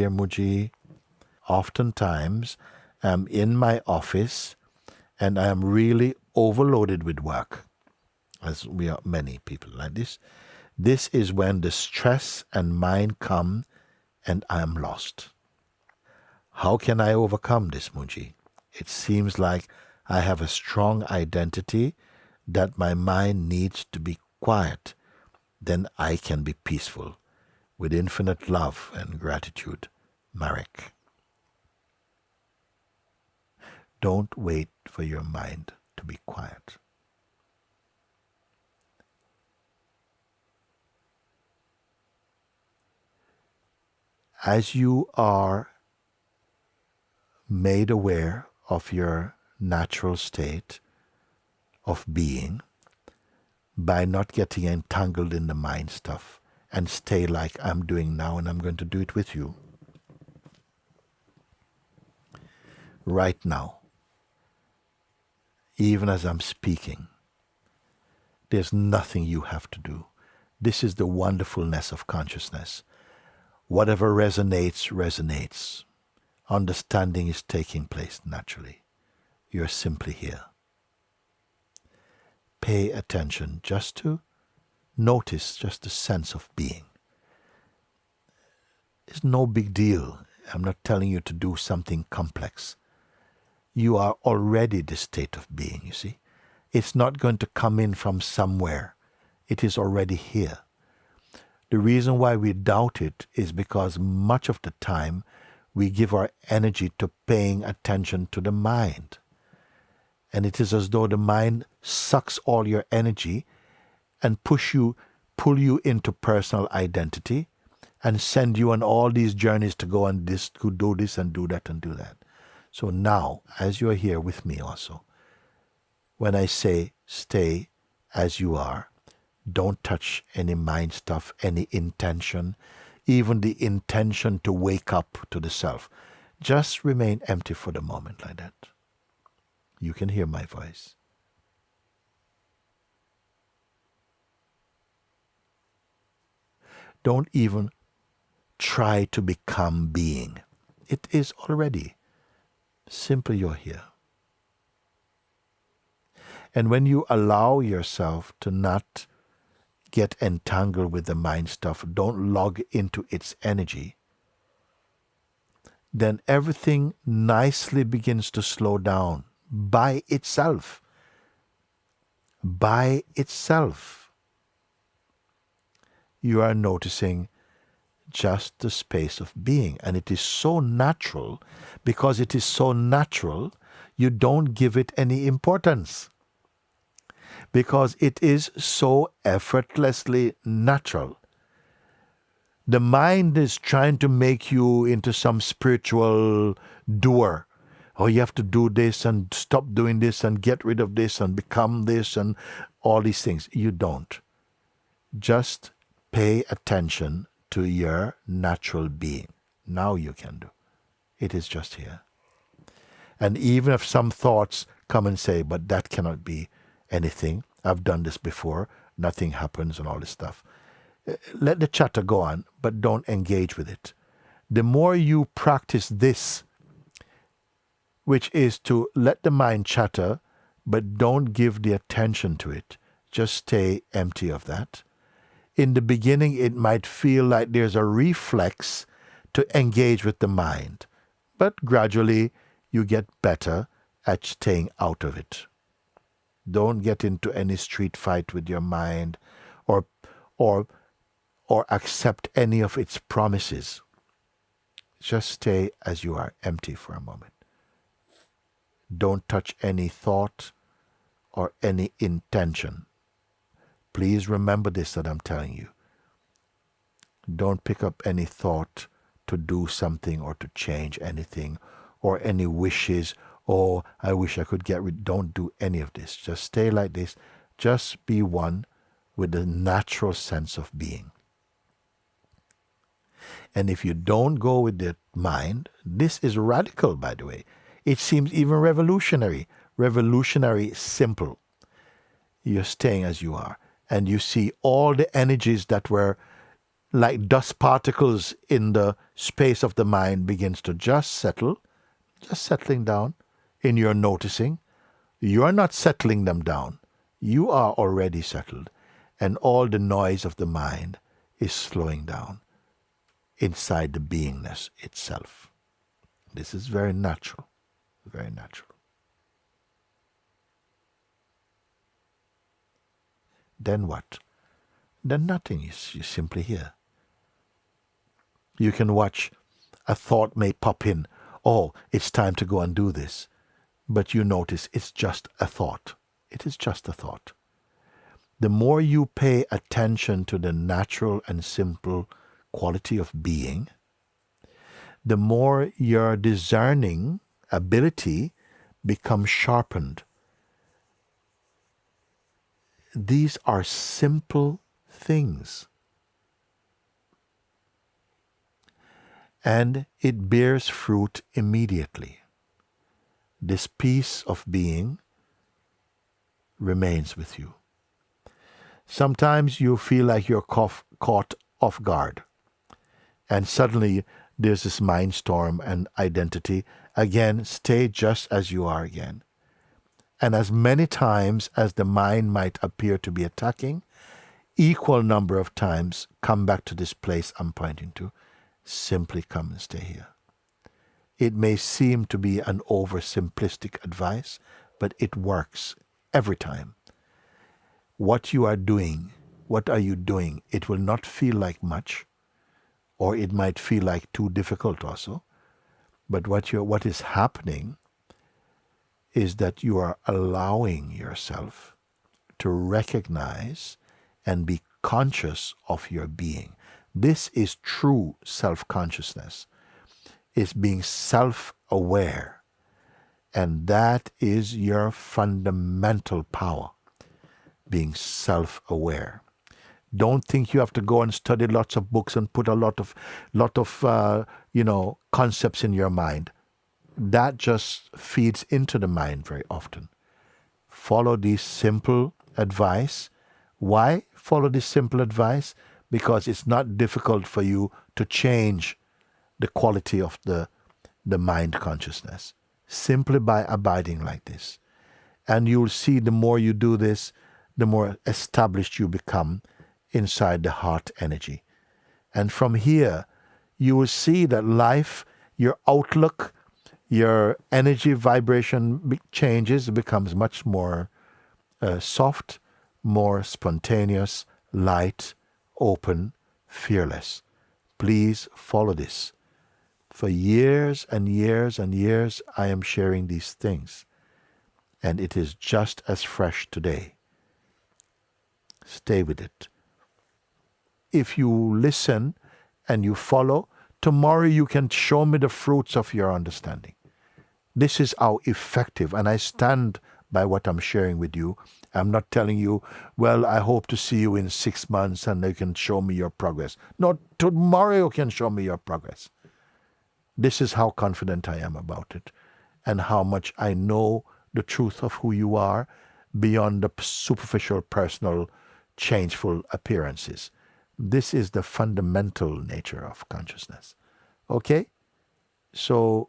dear Mooji, oftentimes I'm in my office and I am really overloaded with work, as we are many people like this. This is when the stress and mind come and I am lost. How can I overcome this, Mooji? It seems like I have a strong identity that my mind needs to be quiet. Then I can be peaceful with infinite love and gratitude. Marek. Don't wait for your mind to be quiet. As you are made aware of your natural state of being by not getting entangled in the mind stuff and stay like I'm doing now and I'm going to do it with you. Right now, even as I'm speaking, there's nothing you have to do. This is the wonderfulness of consciousness. Whatever resonates, resonates. Understanding is taking place naturally. You're simply here. Pay attention just to notice just the sense of being. It's no big deal. I'm not telling you to do something complex. You are already the state of being, you see. It's not going to come in from somewhere. It is already here. The reason why we doubt it is because much of the time we give our energy to paying attention to the mind. And it is as though the mind sucks all your energy and push you, pull you into personal identity and send you on all these journeys to go and this, do this and do that and do that. So now, as you are here with me also, when I say stay as you are, don't touch any mind stuff, any intention, even the intention to wake up to the self. Just remain empty for the moment like that. You can hear my voice. Don't even try to become being. It is already. Simply you're here. And when you allow yourself to not get entangled with the mind stuff, don't log into its energy, then everything nicely begins to slow down by itself. By itself. You are noticing just the space of being. And it is so natural, because it is so natural, you don't give it any importance because it is so effortlessly natural. The mind is trying to make you into some spiritual doer. Oh, you have to do this and stop doing this and get rid of this and become this and all these things. You don't. Just pay attention to your natural being. Now you can do. It is just here. And even if some thoughts come and say, but that cannot be, anything. I've done this before. Nothing happens and all this stuff. Eh, let the chatter go on, but don't engage with it. The more you practice this, which is to let the mind chatter, but don't give the attention to it, just stay empty of that. In the beginning, it might feel like there's a reflex to engage with the mind, but gradually you get better at staying out of it. Don't get into any street fight with your mind or or or accept any of its promises. Just stay as you are, empty for a moment. Don't touch any thought or any intention. Please remember this that I'm telling you. Don't pick up any thought to do something or to change anything or any wishes oh, I wish I could get rid. Don't do any of this. Just stay like this. Just be one with the natural sense of being. And if you don't go with the mind, this is radical, by the way. It seems even revolutionary. Revolutionary, simple. You're staying as you are. And you see all the energies that were like dust particles in the space of the mind begins to just settle, just settling down in your noticing. You are not settling them down. You are already settled, and all the noise of the mind is slowing down inside the beingness itself. This is very natural, very natural. Then what? Then nothing. is you simply here. You can watch. A thought may pop in. Oh, it's time to go and do this. But you notice it's just a thought. It is just a thought. The more you pay attention to the natural and simple quality of being, the more your discerning ability becomes sharpened. These are simple things. And it bears fruit immediately. This peace of being remains with you. Sometimes you feel like you're caught off guard and suddenly there's this mind storm and identity. Again, stay just as you are again. And as many times as the mind might appear to be attacking, equal number of times come back to this place I'm pointing to. Simply come and stay here. It may seem to be an oversimplistic advice, but it works every time. What you are doing, what are you doing? It will not feel like much or it might feel like too difficult also. But what you what is happening is that you are allowing yourself to recognize and be conscious of your being. This is true self-consciousness. It's being self-aware. And that is your fundamental power, being self-aware. Don't think you have to go and study lots of books and put a lot of, lot of, uh, you know, concepts in your mind. That just feeds into the mind very often. Follow this simple advice. Why follow this simple advice? Because it's not difficult for you to change the quality of the, the mind consciousness simply by abiding like this. And you'll see the more you do this, the more established you become inside the heart energy. And from here, you will see that life, your outlook, your energy vibration changes, becomes much more uh, soft, more spontaneous, light, open, fearless. Please follow this. For years and years and years, I am sharing these things, and it is just as fresh today. Stay with it if you listen and you follow, tomorrow you can show me the fruits of your understanding. This is how effective, and I stand by what I'm sharing with you. I'm not telling you, well, I hope to see you in six months and you can show me your progress. No, tomorrow you can show me your progress. This is how confident I am about it and how much I know the truth of who you are beyond the superficial, personal, changeful appearances. This is the fundamental nature of consciousness. Okay? So,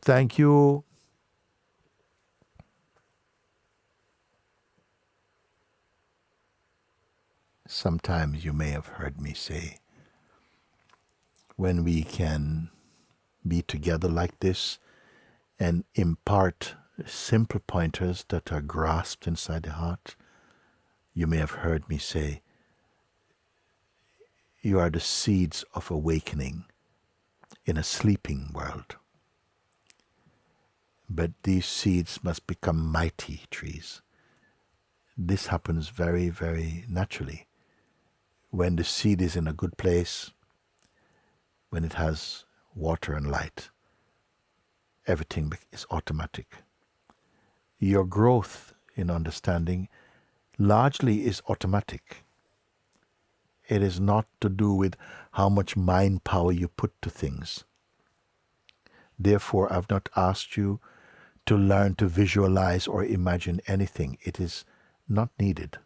thank you. Sometimes you may have heard me say, when we can be together like this and impart simple pointers that are grasped inside the heart, you may have heard me say, you are the seeds of awakening in a sleeping world. But these seeds must become mighty trees. This happens very, very naturally. When the seed is in a good place, when it has water and light, everything is automatic. Your growth in understanding largely is automatic it is not to do with how much mind power you put to things. Therefore, I've not asked you to learn to visualize or imagine anything. It is not needed.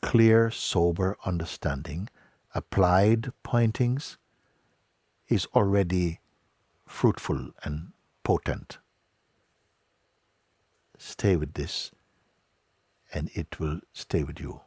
Clear, sober understanding, applied pointings is already fruitful and potent. Stay with this, and it will stay with you.